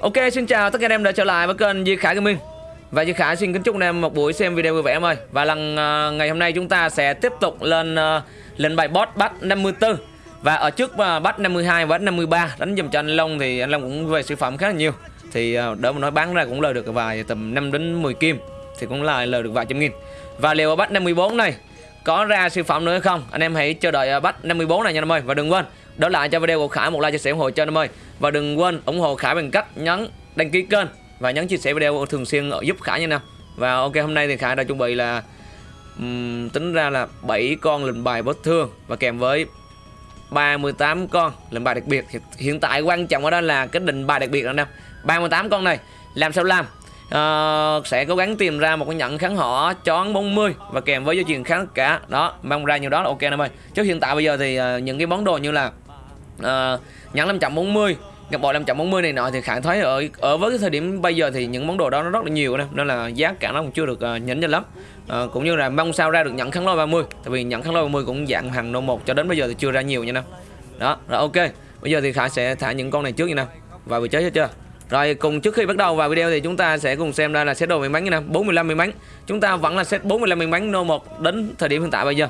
Ok xin chào tất cả anh em đã trở lại với kênh Duy Khải Gaming. Và Duy Khải xin kính chúc anh em một buổi xem video vui vẻ em ơi. Và lần uh, ngày hôm nay chúng ta sẽ tiếp tục lên uh, lên bài boss bắt 54 Và ở trước uh, bắt 52 và 53 đánh dùm cho anh Long thì anh Long cũng về siêu phẩm khá là nhiều. Thì uh, đỡ mà nói bán ra cũng lời được vài tầm 5 đến 10 kim Thì cũng là lời được vài trăm nghìn. Và liệu ở bắt 54 này có ra siêu phẩm nữa hay không? Anh em hãy chờ đợi uh, bắt 54 này nha anh em ơi. Và đừng quên đó là cho video của Khải một like chia sẻ ủng hộ cho em ơi và đừng quên ủng hộ Khải bằng cách nhấn đăng ký kênh và nhấn chia sẻ video thường xuyên giúp Khải nha nào Và ok hôm nay thì Khải đã chuẩn bị là um, tính ra là 7 con lệnh bài bất thương và kèm với 38 con lệnh bài đặc biệt. Hiện tại quan trọng ở đó là cái định bài đặc biệt là nè. 38 con này làm sao làm? Uh, sẽ cố gắng tìm ra một cái nhận kháng họ chón 40 và kèm với dây chuyền kháng cả đó mong ra nhiều đó là ok em ơi chứ hiện tại bây giờ thì uh, những cái món đồ như là uh, nhẫn 540 ngọc bội 540 này nọ thì khả thấy ở ở với cái thời điểm bây giờ thì những món đồ đó nó rất là nhiều nè nên là giá cả nó cũng chưa được uh, nhỉnh cho lắm. Uh, cũng như là mong sao ra được nhận kháng lôi 30 tại vì nhận kháng lôi 30 cũng dạng hàng nô một cho đến bây giờ thì chưa ra nhiều nha nè. Đó rồi ok bây giờ thì khả sẽ thả những con này trước nha nè vào vị trí hết chưa? Rồi cùng trước khi bắt đầu vào video thì chúng ta sẽ cùng xem ra là set đồ may mắn như nào 45 may mắn. Chúng ta vẫn là set 45 may mắn nô 1 đến thời điểm hiện tại bây giờ.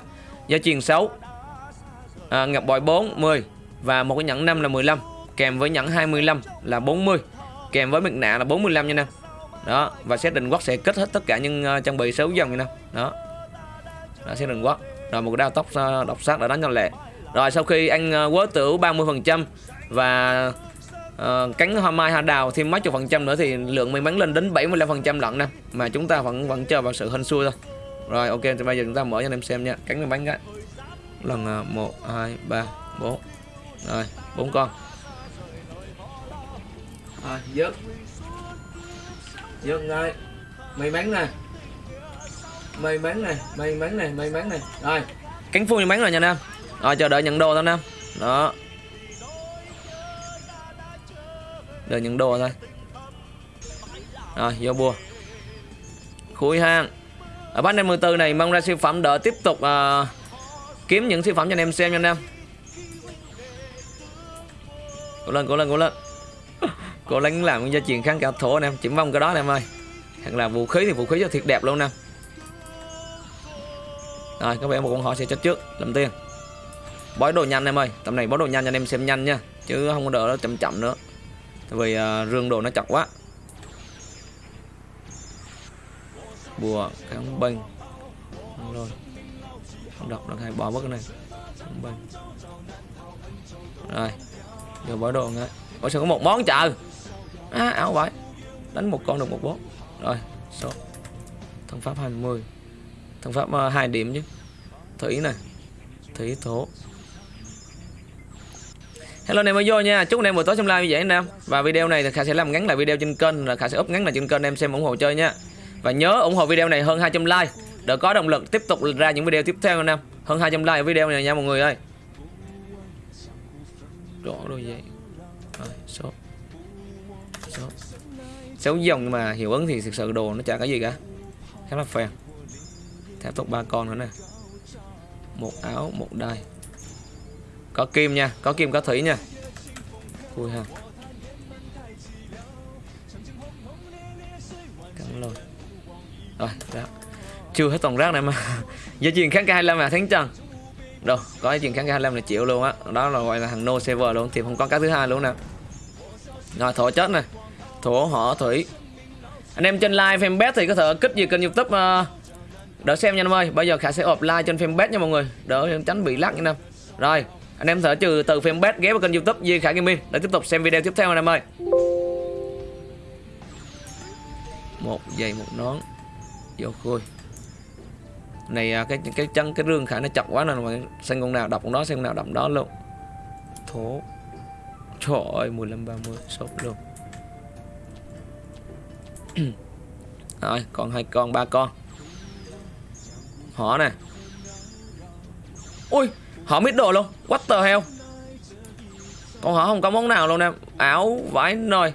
Giá truyền 6 à, ngọc bội 4 10 và một cái nhẫn 5 là 15 kèm với nhẫn 25 là 40 kèm với mặt nạ là 45 nha nè đó và xét định quất sẽ kết hết tất cả những uh, trang bị 6 dòng nha nè đó. Đó xét định quất rồi một cái đao tóc uh, độc sát đã đánh cho lẹ. Rồi sau khi ăn uh, ờ, quớ tửu 30 phần trăm và uh, cánh hoa mai hoa đào thêm mấy chục phần trăm nữa thì lượng may mắn lên đến 75 phần trăm lận nè mà chúng ta vẫn vẫn chờ vào sự hên xui thôi. Rồi ok thì bây giờ chúng ta mở cho anh em xem nha. Cánh may mắn cái. Lần 1 2 3 4 rồi bốn con. Rồi dứt. Dứt ngay. May mắn nè. May mắn này may mắn này may mắn này rồi. Cánh phu may mắn rồi nha nam. Rồi chờ đợi nhận đồ thôi nam. Đó. Đợi nhận đồ thôi. Rồi vô bùa. Khui hang. Ở bát 54 này mong ra siêu phẩm đỡ tiếp tục uh, kiếm những siêu phẩm cho anh em xem nha anh em cố lên cố lên cố lên. Cố gắng làm cái gia truyền kháng cả thổ anh em. Chỉ mong cái đó anh em ơi. Hoặc là vũ khí thì vũ khí cho thiệt đẹp luôn nè rồi các bạn một con họ sẽ chết trước. Làm tiên bói đồ nhanh em ơi. Tầm này bói đồ nhanh cho anh em xem nhanh nha. Chứ không có đỡ nó chậm chậm nữa. Tại vì uh, rương đồ nó chặt quá. Bùa kháng bênh. Rồi không đọc được hay bỏ mất cái này. Kháng bênh. Rồi. Giờ bỏ đồ ngay bỏ sao có một món chờ. À, áo vậy Đánh một con được một bốt Rồi số. Thân pháp 20 Thân pháp ờ, uh, 2 điểm chứ. Thủy này Thủy thổ. Hello anh em mới vô nha. Chúc anh em buổi tối trong live như vậy anh em. Và video này thì Khả sẽ làm ngắn lại video trên kênh là Khả sẽ up ngắn lại trên kênh em xem ủng hộ chơi nha. Và nhớ ủng hộ video này hơn 200 like. Để có động lực tiếp tục ra những video tiếp theo anh em. Hơn 200 like ở video này nha mọi người ơi đỏ rồi vậy rồi, số. Số. Sáu dòng mà hiệu ứng thì thực sự đồ nó chả cái gì cả. Khá là phèn. Thép tục ba con nữa nè. Một áo, một đai. Có kim nha, có kim, có thủy nha. Vui ha. Cắn luôn rồi, đó. Chưa hết toàn rác này mà. Giá chuyện kháng k 25 là tháng trần. Rồi, có cái chuyện kháng 25 là chịu luôn á. Đó là gọi là thằng no server luôn thì không có cái thứ hai luôn nè. Rồi thổ chết này thổ họ thủy. Anh em trên live fanpage thì có thể kích gì kênh youtube uh, đỡ xem nha anh em ơi. Bây giờ khả sẽ ộp like trên fanpage nha mọi người đỡ tránh bị lắc nha anh em. Rồi anh em thử trừ từ fanpage ghé vào kênh youtube Duy Khải Gaming để tiếp tục xem video tiếp theo anh em ơi. Một giày một nón vô khui này à, cái cái chân, cái rương khả nó chặt quá nên mà xem con nào đọc con đó, xem con nào đọc đó luôn. Thố. Trời ơi 15 30 sốt luôn. Rồi, còn hai con, ba con. Họ nè. Ui, họ mít đồ luôn. What the hell? Con họ không có món nào luôn nè áo vải nồi.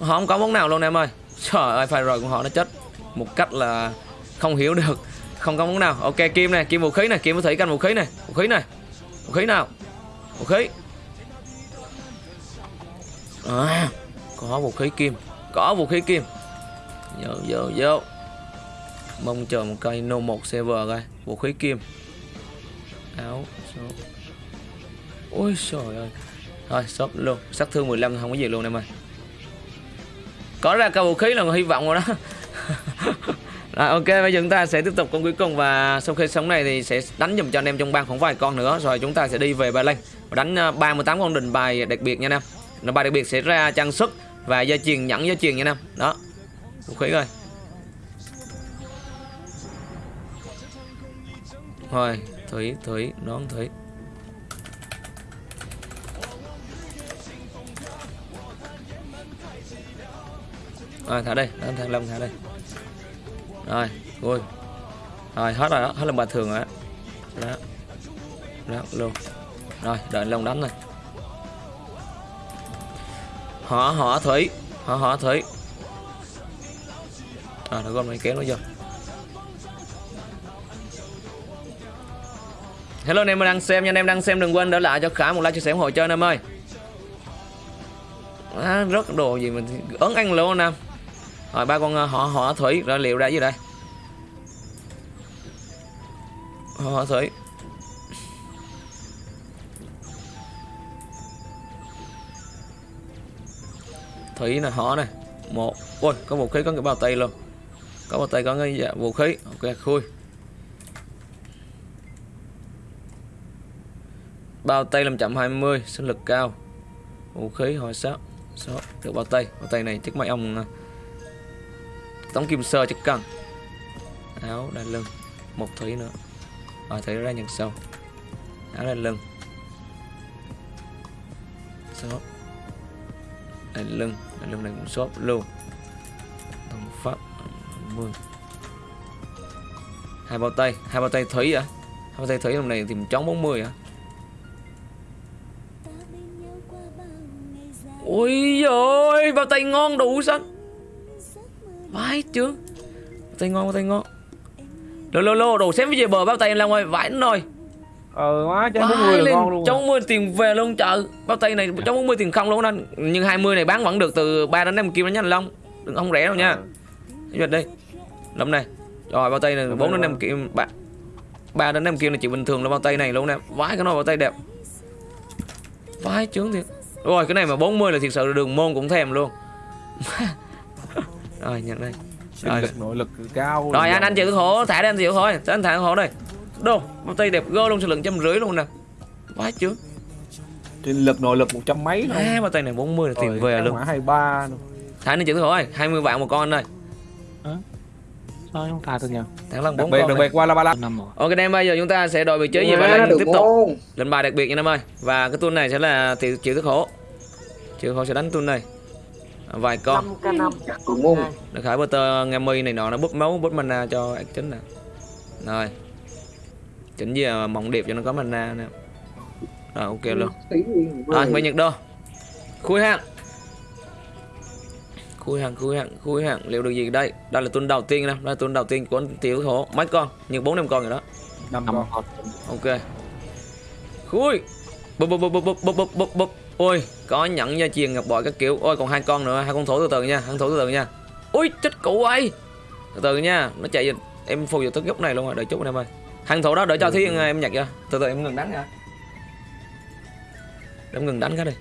Họ không có món nào luôn em ơi. Trời ơi phải rồi của họ nó chết Một cách là không hiểu được. Không có món nào. Ok kim này kim vũ khí này Kim vũ thủy canh vũ khí này. Vũ khí này Vũ khí nào? Vũ khí. À, có vũ khí kim có vũ khí kim. Vô vô vô. Mong chờ một cây no một server coi. Vũ khí kim. Áo số ôi trời ơi. Thôi shop luôn. Sát thương 15 không có gì luôn em ơi có ra cả vũ khí là hy vọng rồi đó Rồi ok bây giờ chúng ta sẽ tiếp tục con cuối cùng và sau khi sống này thì sẽ đánh dùm cho anh em trong bang khoảng vài con nữa rồi chúng ta sẽ đi về Ba Lan và đánh ờ, 38 con đình bài đặc biệt nha anh em. Nó bài đặc biệt sẽ ra trang sức và dây chuyền nhẫn dây chuyền nha anh em. Đó. Vũ khí rồi. Rồi, thủy thủy nón thủy. Rồi thả đây, đánh thằng Long thả đây. Rồi, vui. Rồi, hết rồi đó, hết lần bà thường rồi đó. Đó. Đó, luôn. Rồi, đợi Long đánh này. Họ họ thủy, họ họ thủy. À, nó gom này kéo nó vô. Hello anh em đang xem nha, anh em đang xem đừng quên để lại cho khả một like chia sẻ ủng hộ chơi anh em ơi. À, rất đồ gì mình ấn ăn luôn anh em. Rồi ba con ờ, họ họ thủy rồi liệu ra dưới đây? Họ thủy. Thủy là họ này. Một. Ôi, có vũ khí có cái bao tay luôn. Có bao tay có cái dạ, vũ khí. Ok, khui. Bao tay làm chậm 20 sinh lực cao. Vũ khí hồi sát. Số được bao tay. Bao tay này chắc mấy ông ờ, tống kim sơ chắc cần. Áo đai lưng. Một thủy nữa. Rồi thủy ra nhận sâu Áo đai lưng. Số đai lưng. Đai lưng này cũng sốt luôn. Đồng pháp. 10 hai bao tay. Hai bao tay thủy à hai bao tay thủy hôm này tìm chống 40 à ôi rồi bao tay ngon đủ xanh vãi bao tay ngon tay ngon lô lô lô đồ xém về bờ bao tay làm ơi vãi rồi. Ờ má trái bốn mươi ngon luôn Trong 40 tiền về luôn chợ Bao tay này trong 40 tiền không luôn anh. Nhưng 20 này bán vẫn được từ 3 đến 5 kim đó nha anh Long. Đừng không rẻ đâu nha. Cái đi. Lâm này. Rồi bao tay này 4 đến 5 kim 3, 3 đến 5 kim là chỉ bình thường là bao tay này luôn nè. Vãi cái nó bao tay đẹp. Vãi chướng thiệt. Rồi cái này mà 40 là thiệt sự là đường môn cũng thèm luôn Rồi nhận đây Rồi. lực nội lực cao Rồi anh anh chịu khổ thả đi anh chịu thôi Anh thả khổ đây Đâu bao tay đẹp gơ luôn số lượng trăm rưỡi luôn nè Vãi chướng sinh lực nội lực một trăm mấy thôi À, bao tay này 40 là tiền về luôn. hai ba Thả nên chữ thôi, 20 vạn một con thôi. Sao không thả được nhỉ? Thẳng lần đặc 4 biệt con. đặc này. biệt qua la ba Năm rồi. Ok em bây giờ chúng ta sẽ đội vị trí gì và lên tiếp tục. Lên bài đặc biệt nha em ơi. Và cái tuần này sẽ là thì chịu thức khổ. Chịu khổ sẽ đánh tuần này. Vài con. 5 k 5 được khải butter nghe mi này nọ nó búp máu búp mana cho ác chính nè. Rồi. Chỉnh gì à, mộng điệp cho nó có mana nè. Rồi ok luôn. Rồi, mày nhật đô. Khui hàng. Khui hàng, khui hàng, khui hàng. Liệu được gì đây? Đây là tuần đầu tiên nè, đây là tuần đầu tiên của anh tiểu khổ. Mấy con? Như 4 5 con rồi đó. năm Năm con con. Ok. Khui. Bụp bụp bụp bụp bụp bụp bụp bụp. Ôi, có nhẫn gia truyền ngọc bội các kiểu. Ôi còn hai con nữa, hai con thổ từ từ nha, hai con thổ từ từ nha. Ui, chết cụ ơi. Từ từ nha, nó chạy em phù vào tới góc này luôn rồi, đợi chút anh em ơi. Hàng thổ đó đợi cho thiên em nhặt ra. Từ từ em ngừng đánh nha. Em ngừng đánh cái đi.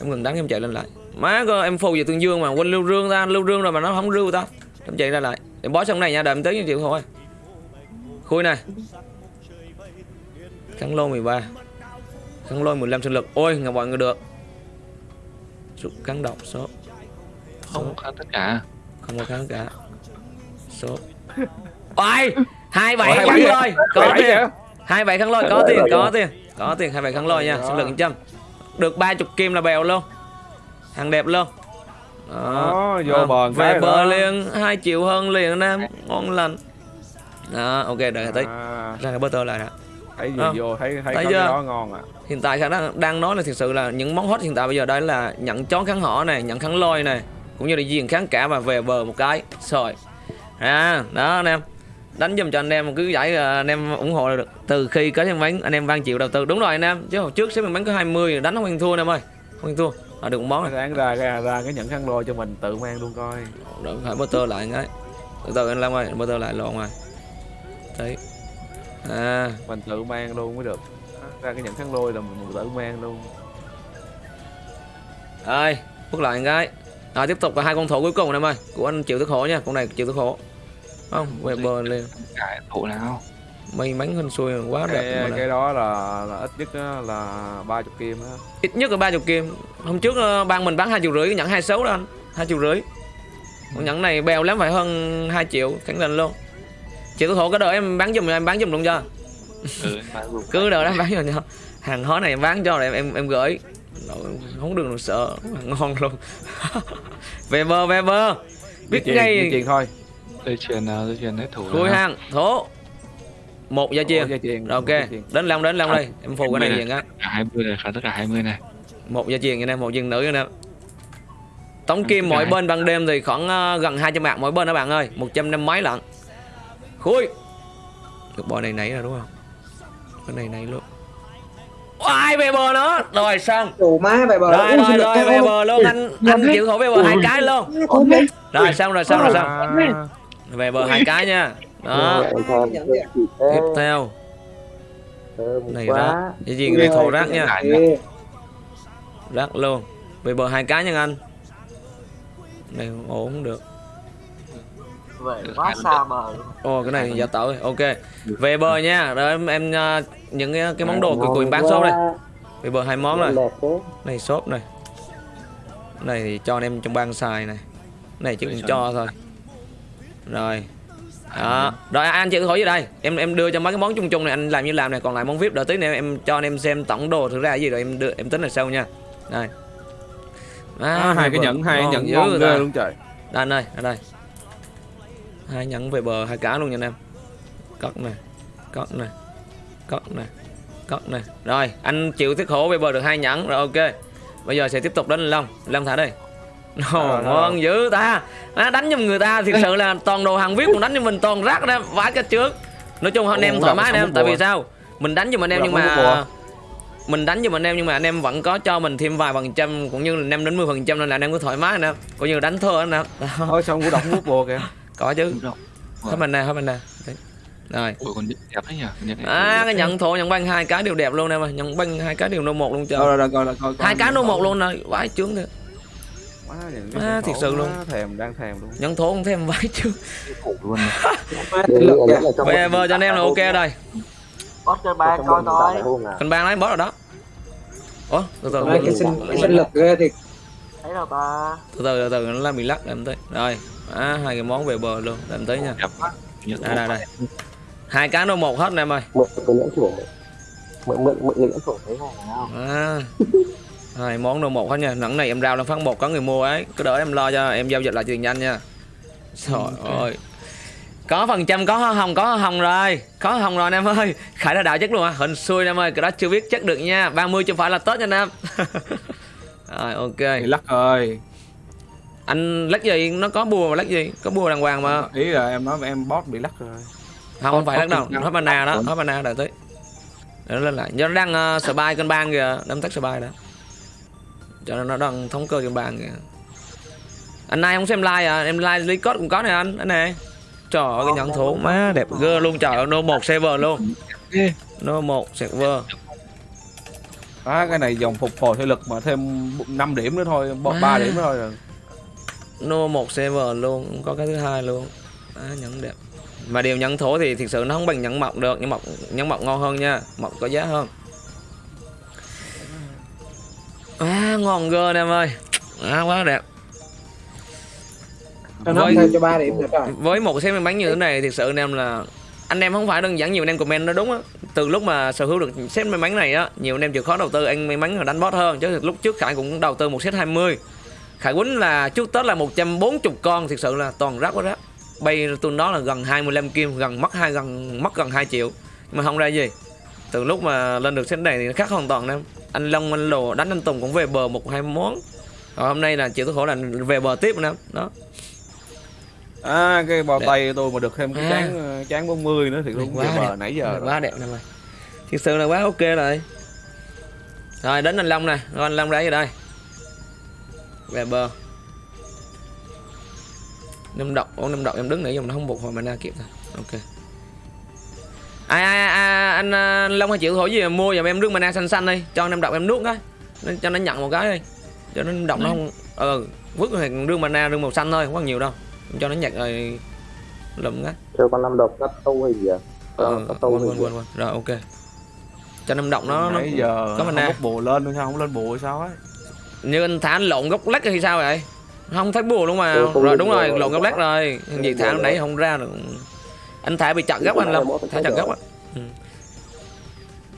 Em ngừng đánh em chạy lên lại. Má cơ em phù vào tương dương mà quên lưu rương ta, lưu rương rồi mà nó không lưu ta. Em chạy ra lại. Em bó xong này nha, đợi em tới chịu thôi. Khui này. Khăn lô 13 Khăn lô 15 sinh lực. Ôi ngọc bội người được. Rút kháng độc số. Không kháng tất cả. Không có kháng cả. Số. Ôi hai bảy khăn 27 lôi. Có tiền. hai bảy khăn lôi có tiền có tiền. Có tiền hai bảy khăn lôi nha. Sinh lực 100 Được 30 kim là bèo luôn. Hàng đẹp luôn. Đó, vô À, bờ Về bờ đó. liền 2 triệu hơn liền nam Ngon lành. Đó ok đợi tí. À, Ra cái butter lại nè thấy gì À. vô thấy thấy Thấy có đó ngon à. Hiện tại khả đang đang nói là thực sự là những món hot hiện tại bây giờ đây là nhận chón kháng họ này nhận kháng lôi này cũng như là diền kháng cả và về bờ một cái. Rồi à đó anh em. Đánh giùm cho anh em cái giải ờ, anh em ủng hộ được. Từ khi có xem bánh anh em vang chịu đầu tư. Đúng rồi anh em. Chứ hồi trước xem bánh có 20 đánh không ăn thua anh em ơi. Không ăn thua. À, được món này Ráng ra, ra ra cái nhận khăn lôi cho mình tự mang luôn coi. Đợi phải motor lại cái từ từ anh Long ơi motor lại lộn rồi. Đấy à Mình tự mang luôn mới được. Ra cái nhận khăn lôi là mình tự mang luôn. Ơi bước lại một cái. À, tiếp tục là hai con thổ cuối cùng anh em ơi. Của anh chịu thức khổ nha con này chịu thức khổ không về bờ lên Cái thủ nào? may mắn hên xui quá đẹp cái, này. cái đó là, là ít nhất là 30 kim á. Ít nhất là ba chục kim. Hôm trước ờ, ban mình bán hai triệu rưỡi cái nhẫn hai xấu đó anh. Hai triệu rưỡi. Con nhẫn này bèo lắm phải hơn 2 triệu khẳng định luôn chịu thức khổ cái đợi em bán giùm em bán giùm luôn cho. Ừ, cứ đợi em bán giùm cho. Hàng hóa này em bán cho rồi em em, em gửi. Không được sợ. Ngon luôn. Về bờ về bờ biết di ngay truyền thôi. Dây chuyền nào dây chuyền hết thủ nào? hàng thổ. Một gia chiên Rồi, ok. đến long đến long À, đây. Em phù cái này diện á. Cả 20 này, tất cả 20 này. một gia chiên như này một dân nữ như này tống Ừ, kim mỗi này. bên ban đêm thì khoảng ờ, gần 200 bạc mỗi bên đó bạn ơi. Một trăm năm mấy lận khui được bò này nãy rồi đúng không? Cái này này luôn. Ai về bờ nữa rồi xong. Đủ má về bờ. Rồi rồi rồi về bờ luôn. Anh anh chịu khổ về bờ hai cái luôn. rồi xong rồi xong rồi xong. Về bờ hai cái nha. Đó. Tiếp theo. Này rác. Cái gì này thổ rác nha. rác luôn. Về bờ hai cái nha anh. Này ổn được về quá xa bờ luôn. Ồ cái này giả tạo rồi. ok. Về bờ nha. Rồi em, em uh, những cái, cái món đồ của quyền bán shop đây. Về bờ hai món rồi này shop này. Này thì cho anh em trong ban xài này. Này chỉ cần cho thôi. Rồi. Đó. Rồi anh chịu hỏi gì đây? Em em đưa cho mấy cái món chung chung này anh làm như làm này. Còn lại món vip đợi tí nữa em cho anh em xem tổng đồ thực ra là gì rồi em đưa em tính là sau nha. Đây à, hai cái nhẫn hai nhẫn dữ ngon ta. luôn trời. Đây anh ơi ở đây hai nhẫn về bờ hai cá luôn nha anh em. Cất này cất này cất này cất này rồi anh chịu tiếc khổ về bờ được hai nhẫn rồi ok. Bây giờ sẽ tiếp tục đến long. Long thả đây. Ồ, rồi. ngon dữ ta. À, đánh giùm người ta thực sự là toàn đồ hàng viết còn đánh cho mình toàn rác đó vãi cái trước. Nói chung anh em thoải mái anh em tại vì sao? Mình đánh giùm anh em nhưng mà mình đánh giùm anh em nhưng mà anh em vẫn có cho mình thêm vài phần trăm cũng như là 5 đến 10 phần trăm nên là anh em cứ thoải mái anh em coi như đánh thơ anh em Đó. Ôi sao cũng đọc nước bùa kìa có chứ. Rồi. hết mình nè hết mình nè. Đấy. rồi. Ủa còn đẹp đấy nhỉ? Này à cái nhận thổ nhận băng hai cái đều đẹp luôn em ơi. Nhận băng hai cái đều nô một luôn Rồi trời rồi rồi hai cái nô một luôn rồi vãi trướng thôi Má, cái nhẫn thiệt sự luôn. Thèm đang thèm luôn. Nhận thổ không thêm vãi trướng luôn. Về bờ cho anh em là ok rồi boss chơi ba coi coi. cân bang lấy bó rồi đó. Ủa từ từ. Cái sinh lực ghê thiệt. Thấy đâu ta từ từ từ từ nó làm bị lắc làm tới rồi à, hai cái món về bờ luôn làm tới nha. Đây đây đây. Hai cái nô một hết em ơi. Cái mượn mượn mượn à. hai món nô một hết nha. Nặng này em rao lên phát một có người mua ấy. Cứ đợi em lo cho em giao dịch lại tiền nhanh nha. Trời ơi. Có phần trăm có hoa hồng có hoa hồng rồi. Có hoa hồng rồi anh em ơi. Khải là đạo chất luôn à hình xui anh em ơi cái đó chưa biết chắc được nha. 30 chưa phải là tết nha anh em. Rồi ok. Lắc ơi anh lắc gì? Nó có bùa mà lắc gì? Có bùa đàng hoàng mà. Ý là em nói em boss bị lắc rồi. Không không phải lắc đâu. Hết mana đó hết mana đợi tới. Để nó lên lại. Do nó đang uh, spy cân bang kìa. Đâm tắt spy đó. Cho nên nó đang thống cơ cân bang kìa. Anh này không xem like à? Em like lý code cũng có nè anh anh này. Trời ơi cái nhận thủ má đẹp gơ luôn. Trời ơi no một server luôn. No một server. À, cái này dòng phục hồi thể lực mà thêm 5 điểm nữa thôi Má. 3 điểm nữa thôi rồi no một server luôn cũng có cái thứ hai luôn. À, nhẫn đẹp. Mà điều nhẫn thổ thì thực sự nó không bằng nhẫn mọc được nhưng mọc nhẫn mọc ngon hơn nha. Mọc có giá hơn. À, ngon gơ em ơi. À, quá đẹp. Nó Với- cho ba điểm nữa rồi với một miếng bánh như thế này thực sự anh em là anh em không phải đơn giản nhiều anh em comment nó đúng á. Từ lúc mà sở hữu được set may mắn này á nhiều anh em chịu khó đầu tư anh may mắn là đánh boss hơn. Chứ lúc trước khải cũng đầu tư một set 20 khải quýnh là trước tết là 140 con thực sự là toàn rác quá rác. Bay tôi nó là gần 25 kim gần mất hai gần mất gần 2 triệu. Nhưng mà không ra gì. Từ lúc mà lên được set này thì nó khác hoàn toàn em. Anh Long anh Lồ đánh anh Tùng cũng về bờ một hai món. Còn hôm nay là chịu tôi khổ là về bờ tiếp nữa đó. À cái bao tay tôi mà được thêm cái À. chán chán 40 nữa thì cũng Quá tuyệt vời đẹp. nãy giờ rồi. quá đẹp nè mày. Thật sự là quá ok rồi. Rồi đến anh long nè. Rồi anh long đá vào đây về bờ. Năm độc ô năm độc em đứng nãy giờ nó không buộc hồi mana kịp thôi ok. Ai ai, ai anh, à, anh long hay chịu thổi gì mà mua giùm em nước mana xanh xanh đi cho năm độc em nuốt cái. Nó- cho nó nhận một cái đi. Cho nó độc nó không ờ vứt thì rương mana rương màu xanh thôi không có nhiều đâu. Cho nó nhặt rồi lụm cái. Chơi con năm độc cắt tu hay gì à? Ờ cắt tu quên hay quên quên quên. Rồi ok. Cho năm độc nó nó nãy giờ có không mana bốc bùa lên nữa sao không lên bùa sao ấy như anh thả anh lộn gốc lách hay sao vậy? Không thấy bùa luôn mà. Ừ, rồi đúng rồi rồi. lộn gốc lách rồi. lên thả nãy không ra được. Anh thả bị chặt gốc anh thằng thả chặt gốc á. ừ.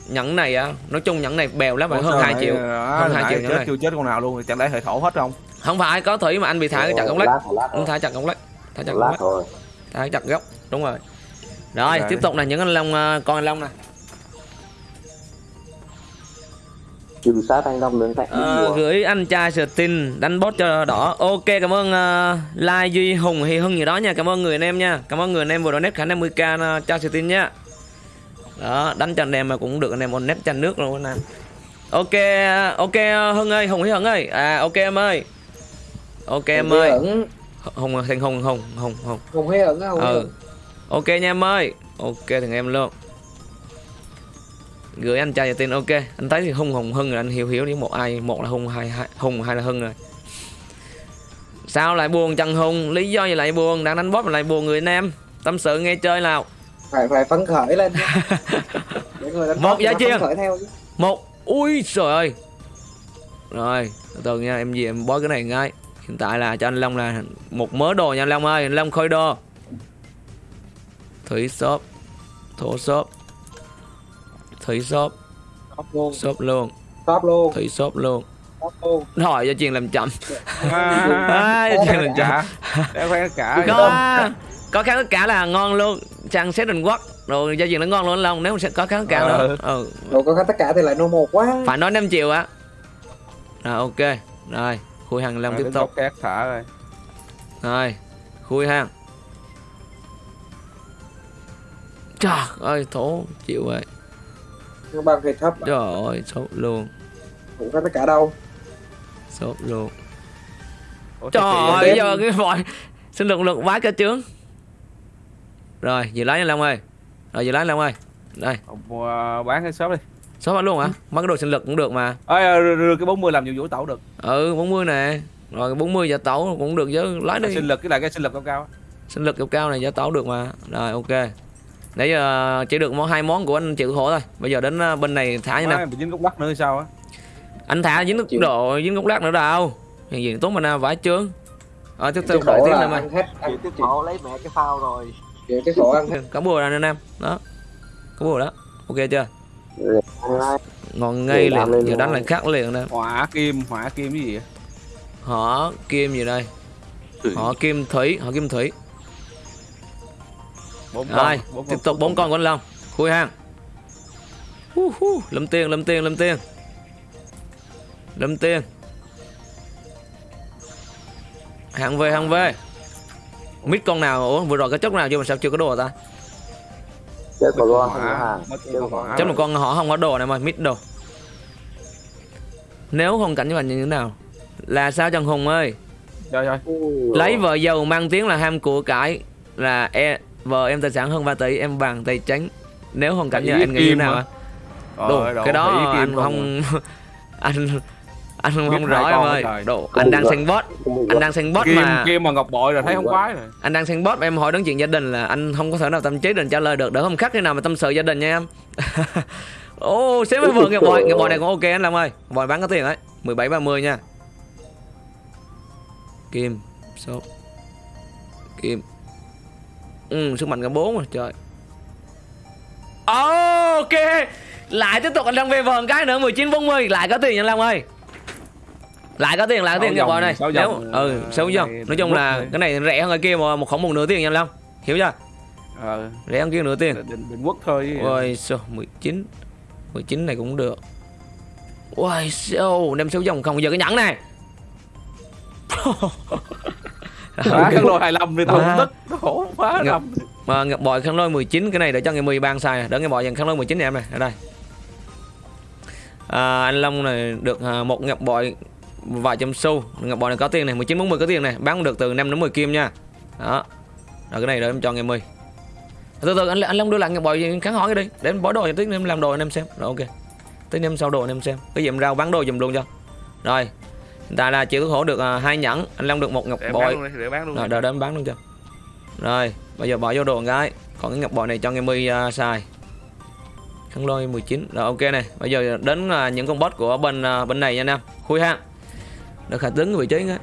nhẫn này á nói chung nhẫn này bèo lắm Ủa phải hơn sao 2 nãy- triệu. hơn 2 triệu nhẫn này. chưa chết con nào luôn chẳng lẽ hệ thổ hết không? Không phải có thủy mà anh bị thả cái chặt gốc lách anh thả chặt gốc lách thả chặt gốc lách thả chặt gốc đúng rồi. Rồi Rồi. tiếp tục là những anh long ờ, con anh long nè trừ sát anh long đến cạnh Ờ, bùa. gửi anh trai tin đánh bot cho đỏ. Ok cảm ơn uh, Lai Duy Hùng hay Hưng gì đó nha. Cảm ơn người anh em nha. Cảm ơn người anh em vừa donate khả 50k uh, cho tin nha. Đó đánh cho anh em mà cũng được anh em on net cho nước luôn anh em ok ok Hưng ơi Hùng hay Hưng ơi. À ok em ơi. Ok em ơi. Hùng thành Hùng Hùng Hùng Hùng. Hùng hùng hay ừ ok nha em ơi. Ok thằng em luôn gửi anh trai tin ok. Anh thấy thì hung hùng hưng rồi anh hiểu hiểu đi. Một ai một là hung hai, hai hùng hai là hưng rồi. Sao lại buồn Trần Hùng? Lý do gì lại buồn? Đang đánh mà lại buồn người anh em. Tâm sự nghe chơi nào. Phải phải phấn khởi lên. Một giá chiên. một. Ui trời ơi. Rồi từ từ nha em gì em bói cái này ngay. Hiện tại là cho anh Long là một mớ đồ nha anh Long ơi. Anh Long khôi đồ thủy shop thổ shop thủy shop. Top luôn. Shop luôn. Top luôn. Thủy shop luôn. Luôn. Hỏi cho chuyện làm chậm. À, à, cho chuyện làm chậm. Cả đeo khoe cả. Có có kháng tất cả là ngon luôn. Sang xét đình quốc. Rồi gia chuyện nó ngon luôn Long. Nếu mà sẽ có kháng tất cả nữa Ừ. ừ. rồi có tất cả thì lại no một quá. Phải nói 5 triệu á. Rồi ok. Rồi khui hàng Long Rồi, tiếp tục. khác thả rồi. Rồi khui hàng. Trời ơi thổ chịu rồi nhưng bằng thì thấp trời ơi sốt luôn. Cũng có tất cả đâu. Sốt luôn. Ủa, trời ơi giờ cái vòi xin lực lực quá cơ trướng rồi dự lái anh Long ơi. Rồi dự lái anh Long ơi. Đây. Ông, à, bán cái shop đi. Bán luôn hả? Mấy cái đồ sinh lực cũng được mà. Ơi đưa cái 40 làm nhiều vũ tẩu được. Ừ 40 nè. Rồi 40 giả tấu cũng được chứ. Lái đi. Sinh lực cái là cái sinh lực cao cao sinh lực cao cao này giả tấu được mà. Rồi ok nãy giờ chỉ được món hai món của anh chịu khổ thôi. Bây giờ đến ờ, bên này thả như nào? Bị dính gốc lắc nữa hay sao á? Anh thả dính nước Chịu. độ dính gốc lát nữa đâu. Hiện diện tốn mana vãi trướng ờ tiếp tục đợi tiếp Chịu cái tiếp khổ lấy mẹ cái phao rồi. Chịu cái khổ ăn hết. Có bùa ra anh em. Đó. Có bùa đó. Ok chưa? Ngon ngay liền. giờ đánh lại khác liền nè. Hỏa kim hỏa kim cái gì vậy? Họ kim gì đây? Họ kim thủy họ kim thủy bốn rồi bốn tiếp tục bốn con. của anh long. Khui hàng. Hu hu, lâm tiền lâm tiền lâm tiền. Lâm tiền. Hàng về hàng về. Mít con nào ủa vừa rồi có chốc nào chưa mà sao chưa có đồ ta? Chết của con con chốc một con họ không có đồ này mà mít đồ. Nếu không cảnh như vậy như thế nào? Là sao Trần Hùng ơi? Ơi Ui, lấy vợ giàu mang tiếng là ham của cải là e, vợ em tài sản hơn 3 tỷ em bằng tay trắng. Nếu hoàn cảnh như anh nghĩ như nào? ạ Đồ, cái đó anh không anh anh không, không rõ em ơi. trời. đồ anh đang xem bot anh đang xem bot mà. kim mà ngọc bội rồi thấy không khoái rồi. Anh đang xem bot em hỏi đến chuyện gia đình là anh không có thể nào tâm trí định trả lời được. Đỡ không khắc khi nào mà tâm sự gia đình nha em. Ô xếp với vợ ngọc bội ngọc bội này cũng ok anh Long ơi. Bội bán có tiền đấy 17 30 nha. Kim số kim ừ sức mạnh cả bốn rồi trời. Ok lại tiếp tục anh Long về vần cái nữa 19 40 lại có tiền anh Long ơi. Lại có tiền lại có tiền ngọc bội này. sáu nếu dòng, ừ ờ, sáu dòng này nói chung là này. cái này rẻ hơn cái kia mà một khổng một nửa tiền nha anh Long. Hiểu chưa? Ờ. Rẻ hơn kia nửa tiền. Định định quất thôi. Ôi sao 19 19 này cũng được. Ôi sao Nem sáu dòng không? Giờ cái nhẫn này Quá khăn lôi 25 thì tao À. tức khổ quá Ngập- mà ngọc bội khăn lôi 19 cái này để cho ngày 10 ban xài đỡ ngày bội dần khăn lôi 19 này em này ở đây. À, anh Long này được à, một ngọc bội vài trăm xu. Ngọc bội này có tiền này 19 40 có tiền này bán được từ 5 đến 10 kim nha. Đó. Rồi cái này để em cho ngày 10 từ từ anh anh Long đưa lại ngọc bội kháng hỏi cái đi để em bỏ đồ cho tí em làm đồ anh em xem. Rồi ok. Tí em sau đồ anh em xem. Cái gì em rao bán đồ dùm luôn cho. Rồi tại là chị Tuấn Hổ được à, hai nhẫn anh Long được một ngọc Để bội. bán luôn đi, để bán luôn rồi đợi em bán luôn cho rồi bây giờ bỏ vô đồ cái còn cái ngọc bội này cho ngày mươi uh, xài. Khăn lôi 19 rồi ok này. Bây giờ đến uh, những con boss của bên uh, bên này nha anh em. Khui ha. Được khả đứng vị trí á.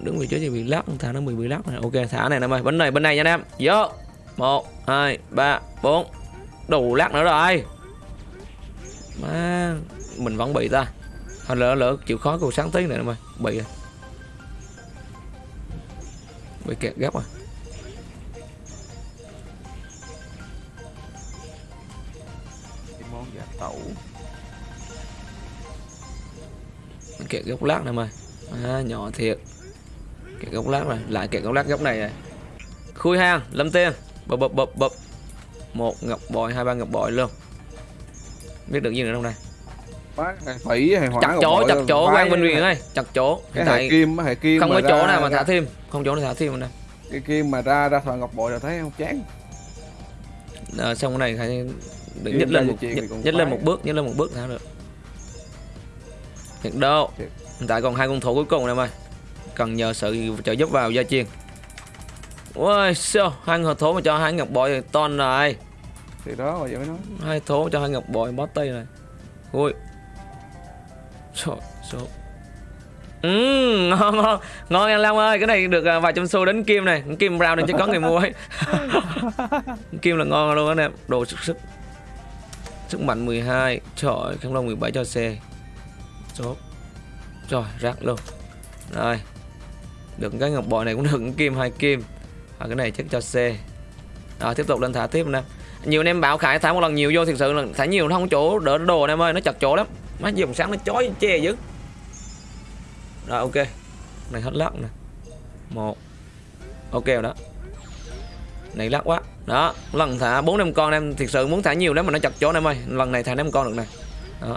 Đứng vị trí thì bị lắc thả nó bị bị lắc này. Ok thả này em ơi. Bên này bên này nha anh em. Vô. Một hai ba bốn. Đủ lắc nữa rồi. Má mình vẫn bị ta Thôi lỡ lỡ chịu khó cầu sáng tí này em ơi bị rồi. Bị kẹt gấp rồi. Cái món giả tẩu. Kẹt gốc lát này em ơi à, nhỏ thiệt. Kẹt gốc lát rồi lại kẹt gốc lát góc này rồi. Khui hang lâm tiên. Bập bập bập bập. Một ngọc bội hai ba ngọc bội luôn. Biết được gì nữa không đây Quá hay phỉ hỏa chặt ngọc chỗ chặt chỗ phái quan Minh cái- Huyền ơi chặt chỗ. Cái hệ kim hệ kim không có chỗ nào mà thả thêm không chỗ nào thả thêm nữa cái kim mà ra ra thợ ngọc bội là thấy không chán. À, xong cái này phải ra lên một cũng nhích lên một bước nhích lên một bước thả được. Thiệt đâu? Hiện tại còn hai con thủ cuối cùng này em ơi cần nhờ sự trợ giúp vào gia chiên. Ôi sao hai người thố mà cho hai ngọc bội thì ton rồi thì đó mà vậy mới nói. Hai thố cho hai ngọc bội bó tay này. Ui số số Ừ, ngon ngon. Ngon anh Long ơi. Cái này được à, vài trăm xu đến kim này. Kim brown này chứ có người mua ấy. Kim là ngon luôn anh em đồ sức sức. Sức mạnh 12 trời kháng long 17 cho xe số rồi rác luôn. Rồi. Được cái ngọc bội này cũng được. Kim hai kim. Và cái này chắc cho xe rồi tiếp tục lên thả tiếp nè. Nhiều anh em bảo khải thả một lần nhiều vô thực sự là thả nhiều nó không chỗ đỡ đồ anh em ơi. Nó chặt chỗ lắm má dùng sáng nó chói che dữ. Rồi ok. Này hết lắc nè. Một. Ok rồi đó. Này lắc quá. Đó lần thả bốn năm con em thực sự muốn thả nhiều lắm mà nó chặt chỗ em ơi. Lần này thả năm con được nè. Đó.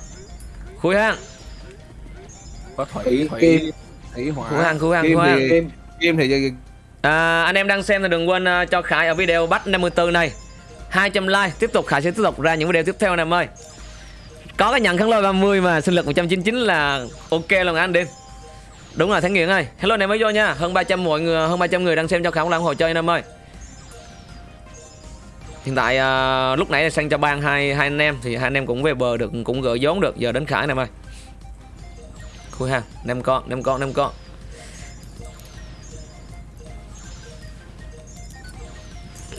Khui hang. Có thủy thủy Kim. thủy hỏa. Khui hang khui hang kim khui hang. Thì Kim. kim thì gì- À, anh em đang xem thì đừng quên à, cho Khải ở video bắt 54 này. 200 like tiếp tục Khải sẽ tiếp tục ra những video tiếp theo anh em ơi có cái nhận kháng lôi 30 mà sinh lực 199 là ok luôn anh đi đúng rồi Thắng Nghiện ơi. Hello anh em mới vô nha. Hơn 300 mọi người hơn 300 người đang xem cho Khải cũng ủng hộ chơi anh em ơi. Hiện tại uh, lúc nãy sang cho ban hai hai anh em thì hai anh em cũng về bờ được cũng gỡ vốn được. Giờ đến Khải anh em ơi. Khui ha năm con năm con năm con.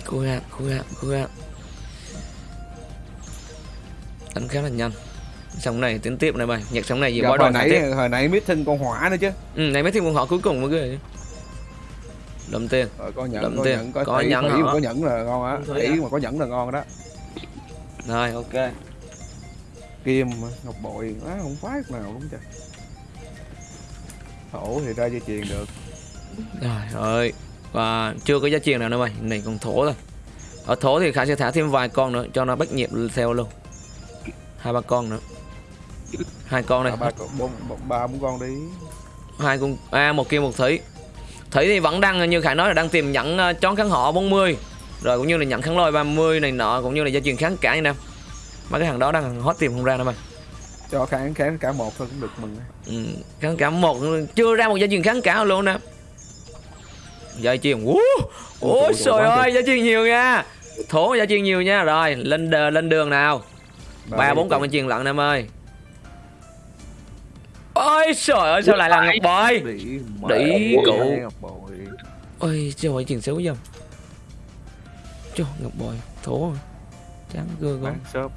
Khui ha khui ha khui ha. Đánh khá là nhanh xong này tiến tiếp này mày. Nhạc xong này gì quá hồi đòn tiếp. nãy hồi nãy meeting con hỏa nữa chứ. Ừ, này mấy thiên quân họ cuối cùng mới ghê. Đâm tiền. Rồi có Đậm có tiền. nhẫn có, nhẫn hả? có nhẫn là ngon á. Thủy mà có nhẫn là ngon đó. Rồi ok. Kim ngọc bội á không phái nào đúng chưa thổ thì ra dây chuyền được. Rồi ơi và chưa có giá tiền nào nữa mày. Này còn thổ thôi ở thổ thì khải sẽ thả thêm vài con nữa cho nó bắt nhịp theo luôn hai ba con nữa. Hai con này ba bốn ba bốn con đi. Hai con à một kia một thủy. Thủy thì vẫn đang như khải nói là đang tìm nhận uh, chón kháng họ 40 rồi cũng như là nhận kháng lôi 30 này nọ cũng như là gia truyền kháng cả như nam mấy cái hàng đó đang hot tìm không ra đâu mày. Cho kháng kháng cả một thôi cũng được mừng. Ừ, kháng cả một chưa ra một gia truyền kháng cả luôn nè. Gia truyền Ủa, ôi trời ơi gia truyền nhiều nha. Thổ gia truyền nhiều nha. Rồi lên đờ- lên đường nào ba bốn cộng gia truyền lận em ơi. Ôi trời ơi sao lại là ngọc bội? Đĩ cụ. ôi trời ơi truyền xấu dầm trời ngọc bội thổ chán gơ shop.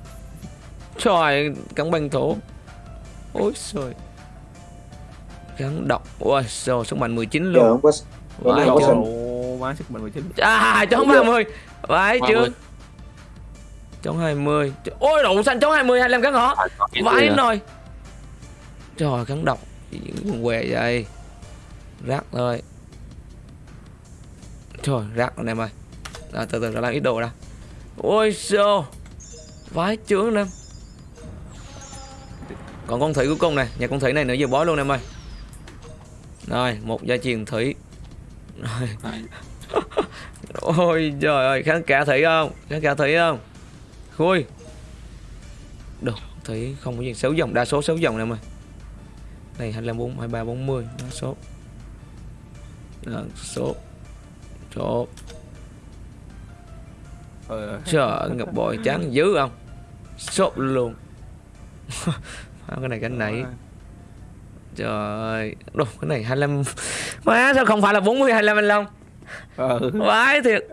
Trời cắn băng thổ. Ôi trời. Gắn độc. Ôi trời sức mạnh 19 Giờ luôn. không có vãi có chưa bán sức mạnh 19 à chống 30 vãi chưa 30. Chống 20 Trời- ôi đậu xanh chống 20 25 cắn họ vãi rồi trời cắn độc. Cũng què vậy? Rác thôi trời rác anh em ơi. À, từ từ ra làm ít đồ ra. Ôi xô. Vái chướng anh em còn con thủy cuối cùng này nhà con thủy này nữa giờ bói luôn em ơi. Rồi một gia truyền thủy. Rồi. Ôi trời ơi kháng cả thủy không? Kháng cả thủy không khui được thủy không có gì. Sáu dòng đa số sáu dòng này em ơi. Này 25 4 23 40 đa số. Đa số. Số. Ờ, trời ơi, ngập bội chán dữ không? Sốt luôn. Cái này cái này. Trời. Ơi Đồ, cái này 25 má sao không phải là 40 25 anh Long? Ờ. vãi thiệt.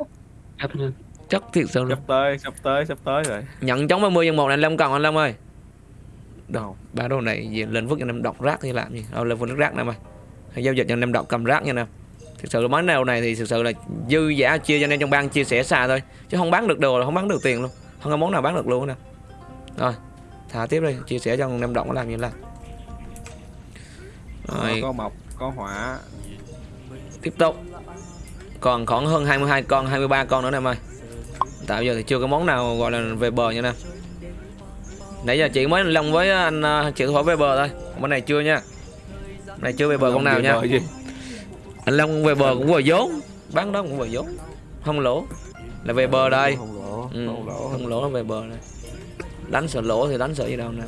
Ép lên. Chắc thiệt sự luôn sắp tới sắp tới sắp tới rồi. Nhận chống 30 nhân một này anh Long còn anh Long ơi? Đâu? Ba đồ này về lên vứt cho anh em đọc rác thì làm gì? Đâu lên vứt nước rác nè mày. Hay giao dịch cho anh em đọc cầm rác nha nè. Thực sự món nào này thì thực sự là dư giả chia cho anh em trong ban chia sẻ xa thôi. Chứ không bán được đồ là không bán được tiền luôn. Không có món nào bán được luôn nè. Rồi thả tiếp đi chia sẻ cho anh em đọc làm gì làm. Rồi. có mộc có hỏa. Tiếp tục. Còn khoảng hơn 22 con 23 con nữa nè em ơi tạo giờ thì chưa có món nào gọi là về bờ nha nè. Nãy giờ chị mới lông với anh uh, chị hỏi về bờ thôi. Món này chưa nha. Này chưa về bờ con nào nha. anh long về bờ cũng vừa vốn. Bán đó cũng vừa vốn. Không lỗ. Là về bờ đây. Không lỗ ừ, không lỗ. không lỗ nó về bờ đây. Đánh sợ lỗ thì đánh sợ gì đâu nè.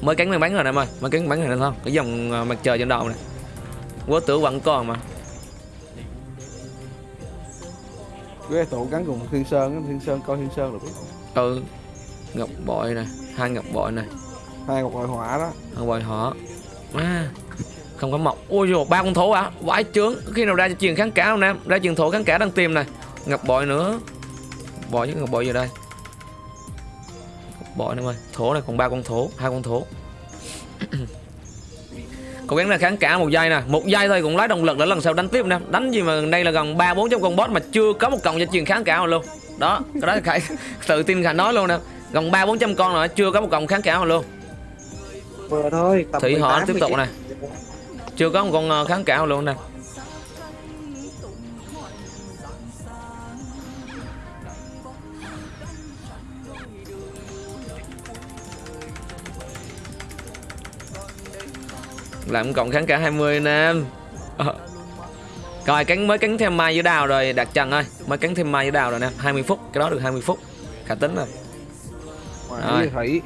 Mới cánh mới bắn rồi nè em ơi. Mới cánh bắn rồi nè không cái dòng uh, mặt trời trên đầu này quá tử vẫn còn mà cái tụ gắn cùng thiên sơn thiên sơn coi thiên sơn được. Biết ừ ngọc bội này hai ngọc bội này hai một loại hỏa đó. Thằng bồi họ à, Không có mọc. Ôi dồi ba con thổ à Vãi trướng. Khi nào ra truyền kháng cả không em? Ra truyền thổ kháng cả đang tìm này Ngọc bội nữa. Bội với ngọc bội gì đây. Ngọc bội em ơi Thổ này còn ba con thổ hai con thổ Cố gắng là kháng cả một giây nè. Một giây thôi cũng lấy động lực để lần sau đánh tiếp nè. Đánh gì mà đây là gần ba bốn trăm con boss Mà chưa có một cộng cho truyền kháng cả nào luôn. Đó Cái đó Khải tự tin Khải nói luôn nè. Gần ba bốn trăm con rồi chưa có một cộng kháng cả nào luôn. Vừa thôi Thủy họ 18, tiếp tục 19. này Chưa có một con ờ, kháng cạo luôn nè Làm cộng kháng cả 20 nè Ờ. Rồi cánh mới cánh thêm mai với đào rồi Đạt Trần ơi. Mới cánh thêm mai với đào rồi nè 20 phút Cái đó được 20 phút. Khả tính Rồi. với thủy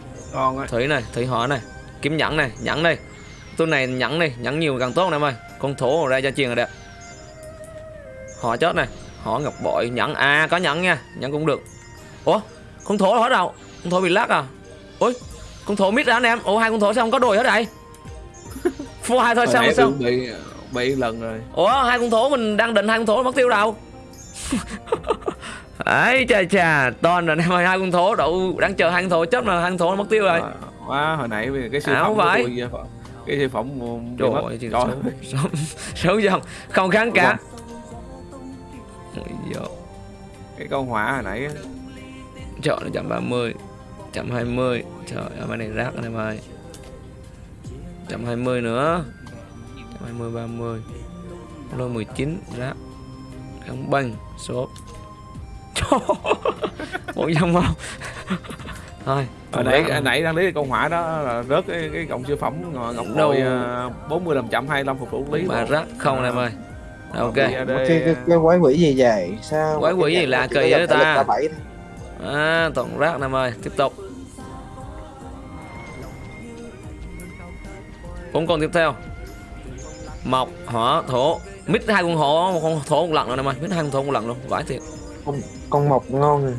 Thủy này, thủy họ này Kiếm nhẫn này, nhẫn đây Tôi này nhẫn này, nhẫn nhiều càng tốt nè em ơi. Con thổ ra cho truyền là đẹp. Họ chốt này Họ ngọc bội, nhẫn. À có nhẫn nha, nhẫn cũng được. Ủa, con thổ hết đâu Con thổ bị lắc à? Ôi, con thổ mít ra anh em. Ủa hai con thổ sao không có đùi hết đây Full hai thôi sao sao? Bị bị lần rồi. Ủa hai con thố mình đang định hai con thố mất tiêu đâu. ấy chà chà, toàn rồi em ơi hai con thố đậu đang chờ hai con thố chết mà hai con thố mất tiêu rồi. À, hồi nãy cái siêu à, phẩm của tôi cái siêu phẩm trời ơi trời. sớm sớm không không kháng cả. Cái con hỏa hồi nãy trời là chậm 30 chậm 20 trời ơi này rác này mày. 120 nữa. 120 30 lô 19 ráp. Không bằng số một dòng không thôi hồi nãy nãy đang lấy con hỏa đó là rớt cái, cái cọng siêu phẩm ngọc đâu? À, bốn mươi làm chậm hai mươi phục vụ lý mà rớt không em ơi. Ok. À, cái, cái, quái quỷ gì vậy? Sao quái quỷ gì lạ kỳ vậy ta? à toàn rác em ơi. Tiếp tục. Bốn con tiếp theo. Mộc hỏa thổ. Mít hai con hổ một con thổ một lần rồi em ơi mít hai con thổ một lần luôn vãi thiệt. Con, con mọc ngon rồi.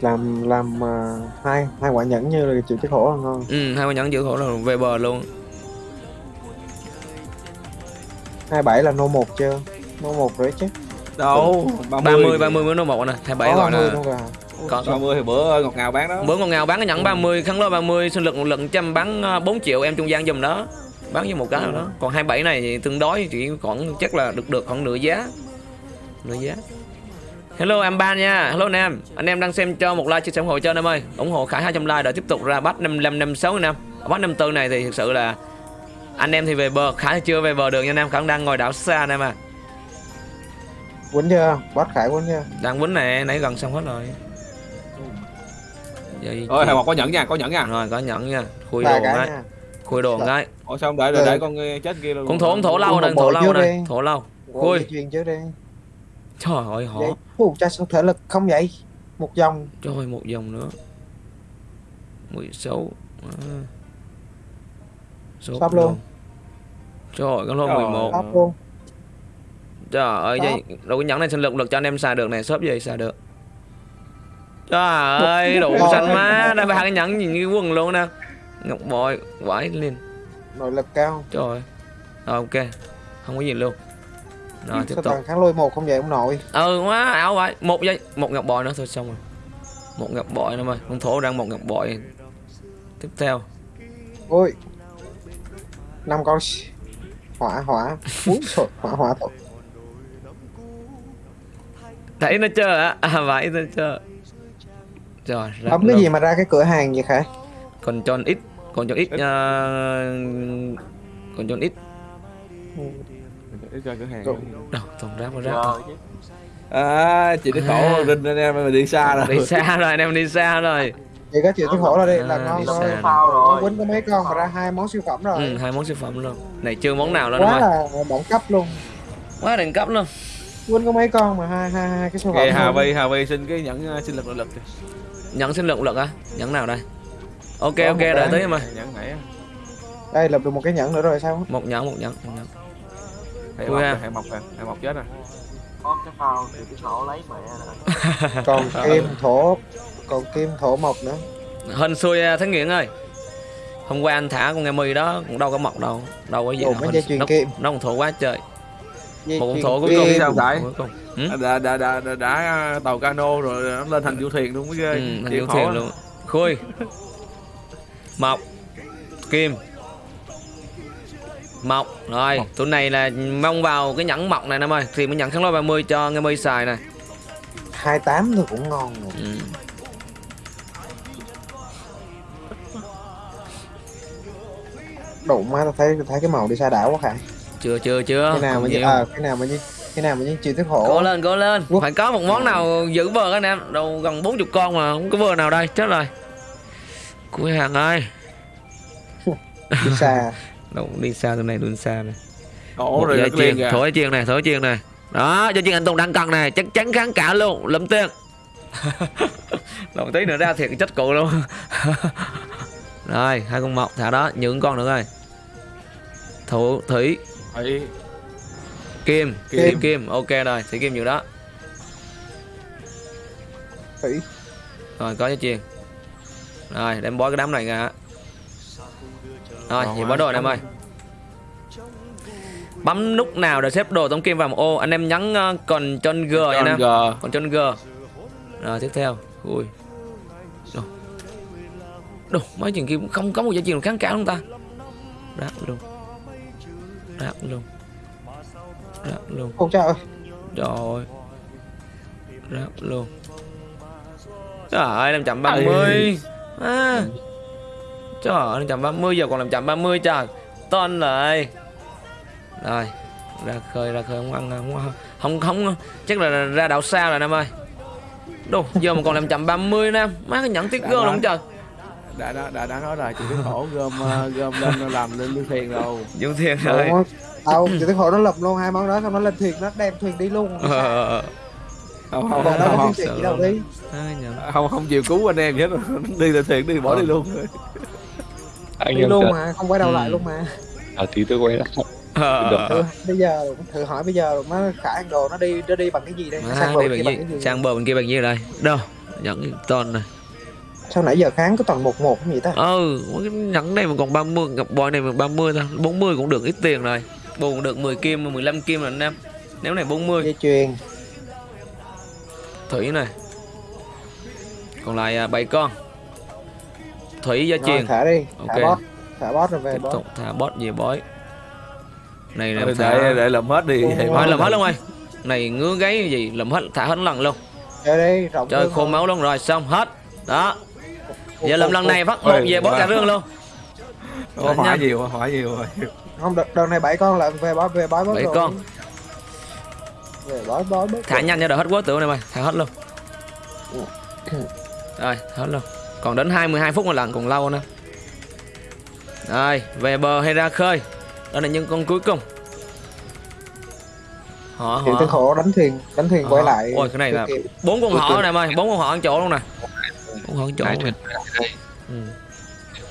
Làm làm à, hai hai quả nhẫn như là chịu cái khổ là ngon. Ừ hai con nhẫn giữ khổ là về bờ luôn. Hai bảy là nô một chưa? Nô một rồi chứ. Đâu? 30 30 mới nó một nè. Hai bảy Có gọi 30 là có 30 thì bữa ngọt ngào bán đó. Bữa ngon ngào bán cái nhẫn 30 kháng lôi 30 sinh lực một lần trăm bán ờ, 4 triệu em trung gian dùm đó. Bán với một cái nào đó. Còn 27 này thì tương đối chỉ khoảng chắc là được được khoảng nửa giá. Nửa giá. Hello em ba nha. Hello anh em. Anh em đang xem cho một like chia sẻ ủng hộ cho anh em ơi. Ủng hộ Khải 200 like để tiếp tục ra bắt 55 56 anh em. Bot 54 này thì thực sự là anh em thì về bờ khá là chưa về bờ được nha anh em. Khả đang ngồi đảo xa anh em à quýnh chưa? Boss khải quýnh chưa? Đang quýnh này nãy gần xong hết rồi Di ôi một có nhẫn nha có nhẫn nha. Rồi có nhẫn nha. Khui đồ nha. Khui đồ ngay ôi sao không để để, để con ờ, chết kia luôn. Con thổ con thổ lâu một thổ lâu này thổ lâu. Ủa, Khui. di chuyển trước đi. Trời ơi họ Ủa, cha sao thể lực không vậy? Một dòng trời một dòng nữa. 16 à. số Sắp luôn. trời ơi con lô Trời 11 top luôn. Trời ơi Sắp. vậy đâu có nhẫn này sinh lực lực cho anh em xài được này shop gì xài được trời ơi đủ xanh má. Đây cái nhẫn nhìn như quần luôn nè. Ngọc bội quải lên. Nội lực cao. Trời. Ơi rồi ok. Không có gì luôn. Rồi tiếp sao tục. kháng lôi một không vậy? Ông nội. Ừ quá ảo vậy một giây. Một ngọc bội nữa thôi xong rồi. Một ngọc bội nữa mày con thổ đang một ngọc bội. Tiếp theo. Ôi. Năm con hỏa hỏa. Úi trời hỏa hỏa thôi. Thấy nó chưa á. À vậy nó chưa rồi ra bấm cái gì mà ra cái cửa hàng vậy khải? Còn tròn ít còn tròn ít uh, còn tròn ít cho cửa hàng. Đâu toàn rác mà Rồi chứ. à chị đi À. khổ rinh anh em mà đi xa rồi. Đi xa rồi anh em đi xa rồi. Chị có chịu cái khổ ra đi là À, ngon đi rồi. nó rồi. quýnh có mấy con mà ra hai món siêu phẩm rồi. Ừ, hai món siêu phẩm luôn. Này chưa món nào luôn quá là đẳng cấp luôn. Quá đỉnh cấp luôn. Quýnh có mấy con mà hai hai hai cái siêu phẩm Hà. Vi Hà Vi xin cái nhẫn sinh lực nội lực. kìa. Nhận sinh lượng lực á. Nhẫn nào đây? Ok Có ok đợi tí mà nãy á. đây lập được một cái nhẫn nữa rồi sao? Một nhẫn một nhẫn một nhẫn. Hệ mọc à. hệ mọc hệ mọc chết rồi Có cái phao thì cái sổ lấy mẹ rồi. còn kim thổ còn kim thổ mộc nữa. Hên xui à, Thánh Nguyễn ơi. Hôm qua anh thả con nghe mì đó cũng đâu có mọc đâu. Đâu có gì Ồ, đâu chuyền nó, kim. nó còn thổ quá trời Một con thổ cuối cùng sao? vậy? Ừ? đã đã đã đã, đã tàu cano rồi nó lên thành du thuyền luôn mới ghê. Ừ, thành khổ thuyền luôn. Khui Mọc Kim. Mọc Rồi tụi này là mong vào cái nhẫn mọc này em ơi. Thì mới nhận kháng lôi 30 cho nghe mì xài này. 28 thôi cũng ngon rồi. ừ. đụng má tao thấy thấy cái màu đi xa đảo quá khải Chưa chưa chưa. Cái nào mà như à, cái nào mà như cái nào mà như chịu thức Cố khổ lên cố lên. Quốc- Phải có một món nào giữ bờ anh em. Đâu gần 40 con mà Không có bờ nào đây. Chết rồi. Cuối hàng ơi. Đi xa. Đâu đi xa từ này luôn xa này. Một rồi kìa thổi chiên này thổi chiên này. Đó cho chiên anh tùng đang cần này. Chắc chắn kháng cả luôn lấm tiền. Đồng tí nữa ra thiệt chết cụ luôn. Rồi hai con mọc thả đó. Những con nữa rồi thủ thủy Ấy, kim Kim. kim kim ok rồi thủy kim nhiều đó. Thủy rồi có dây chuyền rồi đem bó cái đám này ra. Rồi vậy ai bó đồ này em ơi. Bấm nút nào để xếp đồ tống kim vào một ô? Anh em nhấn uh, còn chân g John em còn chân g. Rồi tiếp theo. Ui. Đồ. Đồ mấy chuyện kia cũng không có một giá trị nào kháng cả không ta? Rác luôn rác luôn rác luôn ôi trời ơi. Trời rác luôn trời ơi làm chậm 30 à. trời ơi làm chậm 30 giờ còn làm chậm 30 trời. Ton lại. Rồi ra khơi ra khơi không ăn không không không chắc là ra đảo xa rồi nam ơi. Đồ giờ mà còn làm chậm 30 nam. Má cái nhẫn tiếc Đã gơ luôn trời đã đã đã đã nói rồi chịu cái khổ gom ờ, gom lên làm lên du thuyền rồi. Dùng tiền rồi. Đâu chịu thức khổ nó lập luôn hai món đó xong nó lên thuyền nó đem thuyền đi luôn. Ờ, ờ, ờ. không không không. không, đâu đi. Ai nhờ. không, không chịu cứu anh em hết đi là thuyền đi bỏ Ờ. đi luôn anh đi em luôn mà không quay đầu Ừ. lại luôn mà. À, tí tôi quay lại. Ờ, ờ, ờ. bây giờ thử hỏi bây giờ nó khả ăn đồ nó đi nó đi bằng cái gì đây? Sang bờ đi bằng bằng gì? cái gì? Sang bờ bên kia bằng gì đây? Đâu? Nhẫn ton này sao nãy giờ kháng có toàn một một cái gì ta? Ừ nhẫn này mà còn 30 ngọc bội này mà 30 thôi. 40 cũng được ít tiền rồi. Bù cũng được 10 kim 15 kim rồi anh em. Nếu này 40 dây chuyền. Thủy này. Còn lại à, bảy con. Thủy gia rồi truyền. thả đi. Thả Ok. boss thả boss rồi về tiếp boss tục thả bot về bói. Này là để thả để, để làm hết đi. Ôi, Vậy ôi, mà. thôi làm hết luôn ơi này ngứa gáy gì làm hết thả hết lần luôn. Chơi đi rộng chơi hơn khô máu luôn rồi xong hết. Đó giờ làm lần ồ. này phát một về wow. cả rương luôn Ủa, hỏa nhiều hỏa nhiều nhiều không đợt, đợt này bảy con là về bói về bói Bảy rồi. con. về bói bói thả rồi. nhanh cho đỡ hết quá tưởng này mày thả hết luôn rồi hết luôn còn đến 22 phút một lần còn lâu nữa rồi về bờ hay ra khơi đó là những con cuối cùng họ họ khổ đánh thuyền đánh thuyền Ờ. quay lại Ôi, cái này là- bốn con họ này mày bốn con họ ăn chỗ luôn nè họ ăn chỗ thuyền đây? Ừ.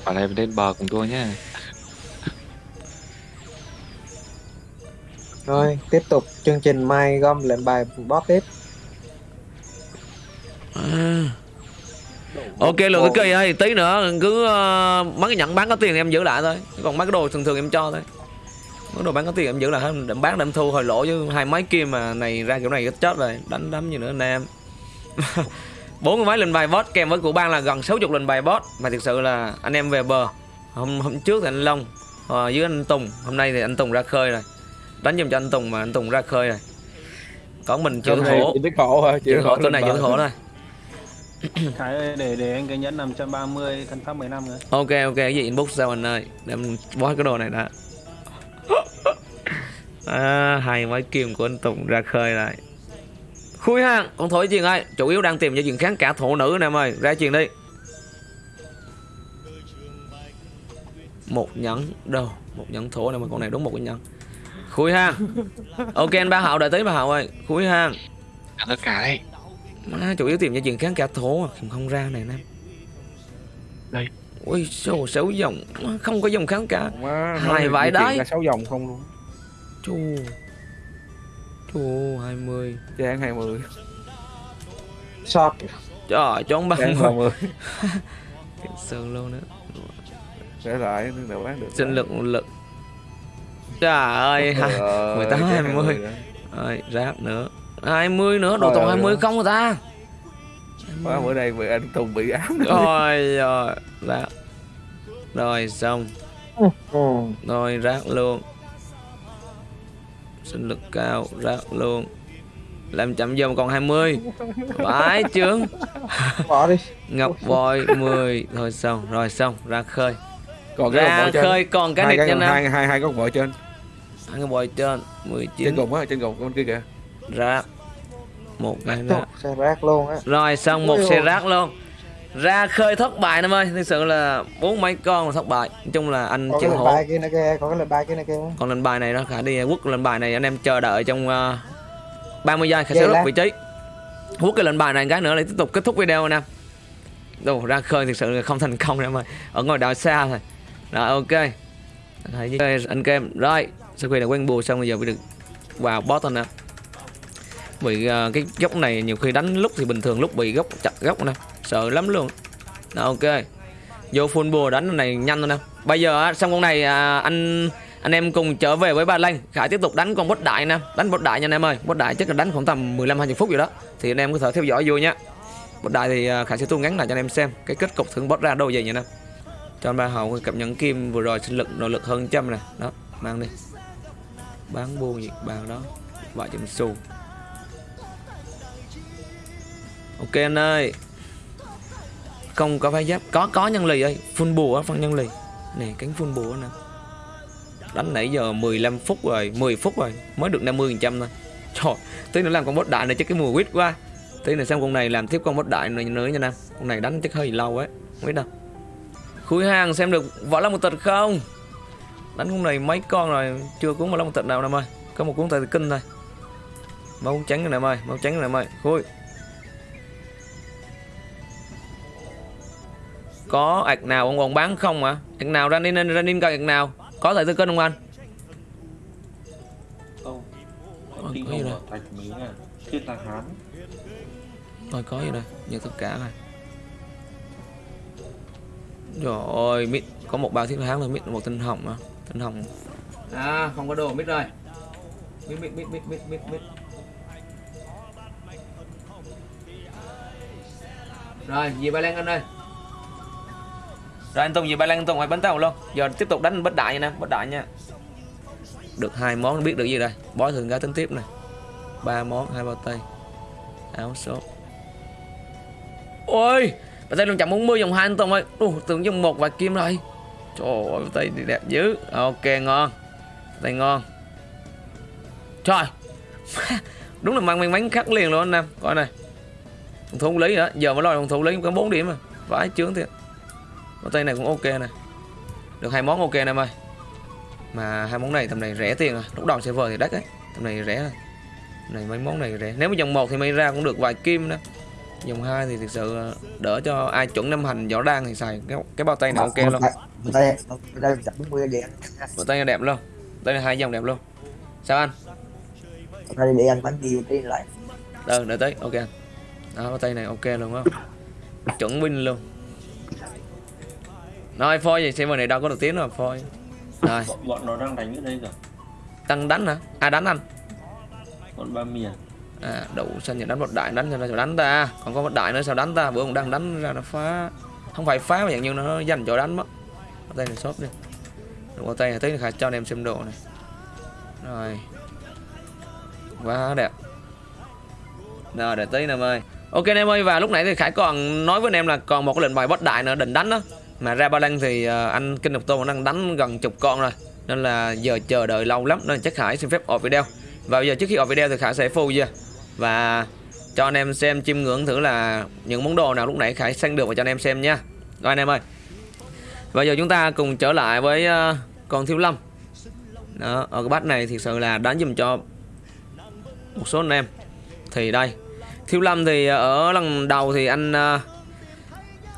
Bảo này lên bờ cùng tôi nhá. Rồi, tiếp tục chương trình mai gom lệnh bài boss tiếp. À. Ok lượng cái cây ơi tí nữa cứ uh, mấy cái nhận bán có tiền thì em giữ lại thôi. Còn mấy cái đồ thường thường em cho thôi. Mấy đồ bán có tiền em giữ lại hơn đậm bán đậm thu hồi lỗ chứ hai máy kim mà này ra kiểu này ít chết rồi. Đánh đấm gì nữa anh em bốn cái máy lên bài boss kèm với của ban là gần 60 lên bài boss mà thực sự là anh em về bờ. Hôm hôm trước thì anh Long ờ, với anh Tùng. Hôm nay thì anh Tùng ra khơi rồi. Đánh giùm cho anh Tùng mà anh Tùng ra khơi rồi. Còn mình chịu khổ. chỉ biết khổ thôi chịu khổ chỗ này chịu khổ thôi. Khải ơi, để để anh cái nhẫn 530 thân pháp 15 nữa. ok ok cái gì inbox sao anh ơi? Để em bó cái đồ này đã. À, hai máy kim của anh Tùng ra khơi lại khui ha con thổi chuyện ơi. Chủ yếu đang tìm cho chuyện kháng cả thổ nữ nè em ơi. Ra chuyện đi. Một nhẫn đâu? Một nhẫn thổ này mà con này đúng một cái nhẫn. Khui ha ok anh ba hậu đợi tới ba hậu ơi. Khui ha Ăn tất cả đây Má, chủ yếu tìm cho chuyện kháng cả thổ à. không, không ra này nè. Đây. ui số sáu dòng. Không có dòng kháng cả. Má, Hai nói vải di chuyển đấy. là sáu vòng không luôn. Chù Chù 20 Trang 20 Shop. Trời ơi chón Trang bằng 30 Sơn luôn nữa Để lại nữa nào bán được. Sinh lực lực. Trời ơi ha. 18, 20. Rồi ráp nữa. 20 nữa đồ toàn ơi. 20 không rồi ta? Má bữa nay bị anh Tùng bị ám Rồi rồi Ráp Rồi xong. Ừ. Rồi rác luôn Sinh lực cao Rác luôn. Làm chậm dòng còn 20 Phải chướng. Bỏ đi. Ngọc vội 10 Thôi xong Rồi xong ra khơi. Còn cái Ra con trên. khơi còn cái hai nha nam hai hai hai con vợ trên. Hai cái bòi trên trên 19 cùng á trên cùng con kia kìa. Rác. Một cái nữa xe rác luôn á. Rồi xong một xe rác luôn Ra khơi thất bại em ơi Thực sự là bốn mấy con là thất bại. Nói chung là anh Có lệnh khổ. bài kia nữa kìa, có cái lệnh bài kia nữa kìa. còn lên bài này đó khả đi quốc lên bài này anh em chờ đợi trong uh, 30 giây khả sẽ rút vị trí. Quốc cái lệnh bài này cái nữa là tiếp tục kết thúc video nè. Đồ ra khơi thực sự là không thành công em ơi. Ở ngoài đảo xa thôi. Rồi ok. Thấy anh kem. Rồi sau khi đã quen bùa xong bây giờ mới được vào boss thôi nè. Bị ờ, cái góc này nhiều khi đánh lúc thì bình thường lúc bị góc chặt góc nè sợ lắm luôn. Đó, ok. Vô full bùa đánh này nhanh thôi nè. Bây giờ xong con này à, anh anh em cùng trở về với ba Lanh. Khải tiếp tục đánh con bốt đại nè. Đánh bốt đại nha anh em ơi. Bốt đại chắc là đánh khoảng tầm 15 20 phút gì đó. Thì anh em có thể theo dõi vui nhá Bốt đại thì à, Khải sẽ thu ngắn lại cho anh em xem cái kết cục thưởng bốt ra đâu vậy nha anh em. Cho ba hậu cặp nhẫn kim vừa rồi sinh lực nội lực hơn trăm nè. Đó mang đi. Bán buôn gì bàn đó. Vài trăm xu. Ok anh ơi không có vai giáp. Có có nhân lì ơi. Full bùa phân nhân lì. Nè, cánh full bùa nè. Đánh nãy giờ 15 phút rồi 10 phút rồi, mới được 50 phần trăm thôi. Trời, tí nữa làm con boss đại này chắc cái mùa quýt quá. Tí nữa xem con này làm tiếp con boss đại này nữa nha nam con này đánh chắc hơi lâu ấy, không biết đâu. Khui hàng xem được võ lâm một tịch không? Đánh con này mấy con rồi, chưa cuốn võ lâm một tịch nào, nam ơi. Có một cuốn tài kinh thôi. Máu trắng này nam ơi máu trắng này nam ơi. Khui có ạc nào ông còn bán không hả ạc nào ra nên ra nên coi ạc nào? Có thể tư cân không anh? Không. Ôi, có gì đây? thạch à thiên hán. Có gì đây? Tất cả rồi Trời ơi mít Có một bao thiết hán rồi mít một tinh hồng mà. Tinh hồng. À không có đồ mít rồi Mít mít mít mít mít mít mít. Rồi về Ba Lan anh ơi rồi anh Tùng gì Ba Lan anh Tùng phải bánh tàu luôn. Giờ tiếp tục đánh bất đại nha nè Bất đại nha. Được hai món biết được gì đây? Bói thường gái tính tiếp này ba món hai bao tay. Áo số ôi bà tay luôn chậm 40 dòng hai anh Tùng ơi. Ủa, tưởng dòng một và kim rồi Trời ơi tay đẹp dữ. Ok ngon. Tay ngon. Trời. Đúng là mang may mắn khắc liền luôn anh Nam. Coi này. Thùng thủ lý đó Giờ mới lo thùng thủ lý có 4 điểm mà Vãi chướng thiệt. Con tay này cũng ok này Được hai món ok nè em ơi. Mà hai món này tầm này rẻ tiền à. Lúc đầu server thì đắt ấy. Tầm này rẻ Tầm này mấy món này rẻ. Nếu mà dòng 1 thì may ra cũng được vài kim đó Dòng 2 thì thực sự đỡ cho ai chuẩn năm hành võ đan thì xài. Cái, cái bao tay này ok luôn. Người ta người ta chặt 40 vậy Bao tay này đẹp luôn. Đây là hai dòng đẹp luôn. Sao anh? Đi để ăn bánh gì đi lại. Ờ, đợi tới, ok anh. Đó, bao tay này ok luôn á. Chuẩn win luôn Rồi, phôi gì, server này đâu có được tiếng đâu, phôi Rồi, bọn, nó đang đánh ở đây rồi tăng đánh hả? À đánh anh. Bọn ba miền À, đủ xanh nhận đánh một đại đánh sao đánh ta? Còn có một đại nữa sao đánh ta? Bữa ông đang đánh ra nó phá. Không phải phá mà dạng như nó dành chỗ đánh mất. Bao tay này shop đi. Bao tay này khả cho anh em xem đồ này. Rồi. Quá đẹp. Rồi để tí em ơi. Ok anh em ơi và lúc nãy thì Khải còn nói với anh em là còn một cái lệnh bài boss đại nữa định đánh đó mà ra ba lăng thì ờ, anh Kinh Độc Tô đang đánh gần chục con rồi. Nên là giờ chờ đợi lâu lắm nên chắc Khải xin phép ọp video. Và bây giờ trước khi ọp video thì Khải sẽ full chưa? Và cho anh em xem chiêm ngưỡng thử là những món đồ nào lúc nãy Khải săn được và cho anh em xem nha. Rồi anh em ơi. Và giờ chúng ta cùng trở lại với ờ, con Thiếu Lâm. Đó, ở cái bát này thực sự là đánh dùm cho một số anh em. Thì đây Thiếu Lâm thì ở lần đầu thì anh ờ,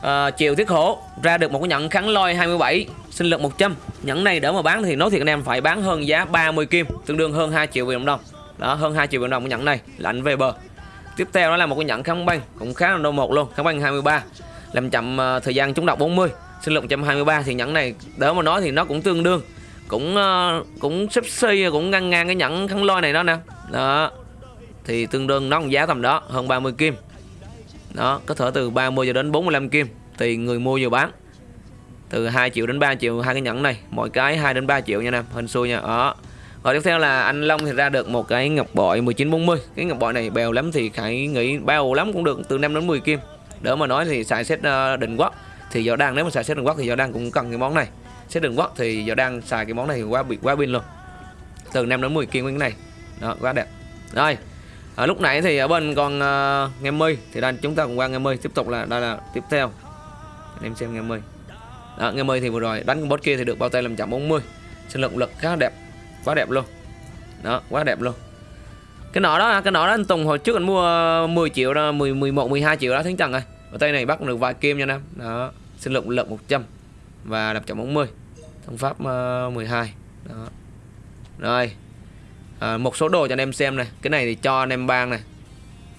Ờ, uh, Chiều Thiết Hổ ra được một cái nhẫn kháng lôi 27 sinh lực 100 nhẫn này để mà bán thì nói thiệt anh em phải bán hơn giá 30 kim tương đương hơn 2 triệu Việt Nam đồng. Đó hơn 2 triệu Việt Nam đồng cái nhẫn này lạnh về bờ. Tiếp theo đó là một cái nhẫn kháng băng cũng khá là đô một luôn kháng băng 23 làm chậm uh, thời gian trúng độc 40 sinh lực 123 thì nhẫn này đỡ mà nói thì nó cũng tương đương cũng uh, cũng xếp xi cũng ngang ngang cái nhẫn kháng lôi này đó nè. Đó thì tương đương nó giá tầm đó hơn 30 kim đó, có thể từ 30 cho đến 45 kim tùy người mua vừa bán. Từ 2 triệu đến 3 triệu, hai cái nhẫn này, mỗi cái 2 đến 3 triệu nha em hình xui nha. Đó. Rồi tiếp theo là anh Long thì ra được một cái ngọc bội 1940 cái ngọc bội này bèo lắm thì Khải nghĩ bao lắm cũng được, từ 5 đến 10 kim. Đỡ mà nói thì xài xét ờ, định quốc. Thì giờ đang nếu mà xài xét định quốc thì giờ đang cũng cần cái món này. Xét định quốc thì giờ đang xài cái món này thì quá bị, quá pin luôn. Từ 5 đến 10 kim cái này. Đó, quá đẹp. Rồi à, lúc nãy thì ở bên con uh, à, nghe mi thì đây chúng ta cùng qua nghe mi tiếp tục là đây là tiếp theo. Anh em xem nghe mi đó, nghe mi thì vừa rồi đánh con boss kia thì được bao tay làm chậm 40 sinh lực lực khá đẹp quá đẹp luôn. Đó quá đẹp luôn. Cái nọ đó cái nọ đó anh Tùng hồi trước anh mua 10 triệu đó 10 11 12 triệu đó tháng trần rồi ở tay này bắt được vài kim nha nam đó sinh lực lực 100 và đập chậm 40 thông pháp à, uh, 12 đó. Rồi à, một số đồ cho anh em xem này. Cái này thì cho anh em bang này.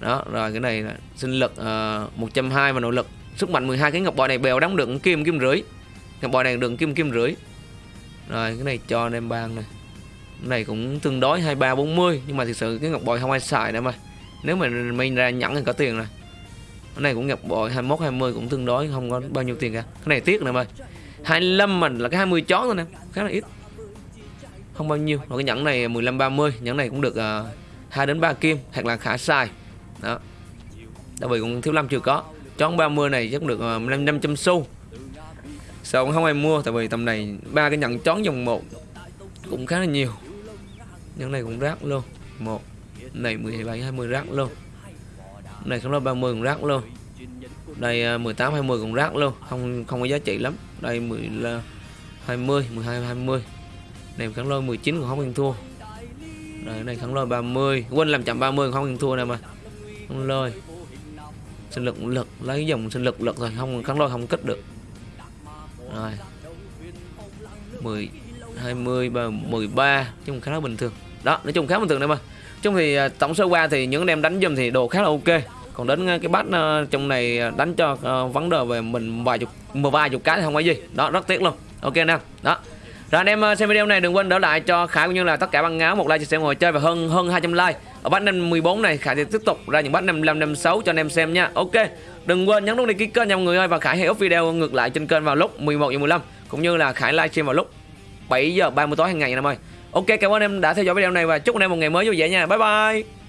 Đó rồi cái này là sinh lực ờ, uh, 120 và nội lực. Sức mạnh 12 cái ngọc bội này bèo đóng được kim kim rưỡi. Ngọc bội này được kim kim rưỡi. Rồi cái này cho anh em bang này. Cái này cũng tương đối 23 40 nhưng mà thực sự cái ngọc bội không ai xài nữa mà. Nếu mà mình ra nhẫn thì có tiền rồi. Cái này cũng ngọc bội 21 20 cũng tương đối không có bao nhiêu tiền cả. Cái này tiếc nè ơi 25 mình là cái 20 chó thôi nè. Khá là ít không bao nhiêu. Và cái nhẫn này 15 30 nhẫn này cũng được ờ, uh, 2 đến 3 kim hoặc là khả sai đó. Tại vì cũng thiếu lâm chưa có. Chón 30 này chắc được ờ, uh, 500 xu. Sao cũng không ai mua tại vì tầm này ba cái nhẫn chón dòng một cũng khá là nhiều. Nhẫn này cũng rác luôn. Một này 17 20 rác luôn. Này không là 30 cũng rác luôn. Đây ờ, 18 20 cũng rác luôn. Không không có giá trị lắm. Đây 10 là 20 12 20 này kháng lôi 19 còn không ăn thua. Rồi này kháng lôi 30 quên làm chậm 30 không ăn thua nè mà. Kháng lôi. Sinh lực lực, lấy dòng sinh lực lực rồi không, kháng lôi không kích được. Rồi. 10 20 và 13 chung khá là bình thường. Đó, nói chung khá bình thường này mà. Chung thì à, tổng số qua thì những anh em đánh dùm thì đồ khá là ok. Còn đến à, cái bát à, trong này đánh cho vấn đề về mình vài chục một vài chục cái thì không có gì. Đó, rất tiếc luôn. Ok nè. Đó rồi anh em ờ, xem video này đừng quên đỡ lại cho Khải cũng như là tất cả băng áo một like chia sẻ ngồi chơi và hơn hơn 200 like. Ở bát năm 14 này, Khải sẽ tiếp tục ra những bát 55 56 cho anh em xem nha. Ok. Đừng quên nhấn nút đăng ký kênh nha mọi người ơi, và Khải hay up video ngược lại trên kênh vào lúc 11 giờ 15 cũng như là Khải livestream vào lúc 7 giờ 30 tối hàng ngày nha em ơi. Ok, cảm ơn em đã theo dõi video này và chúc anh em một ngày mới vui vẻ nha. Bye bye.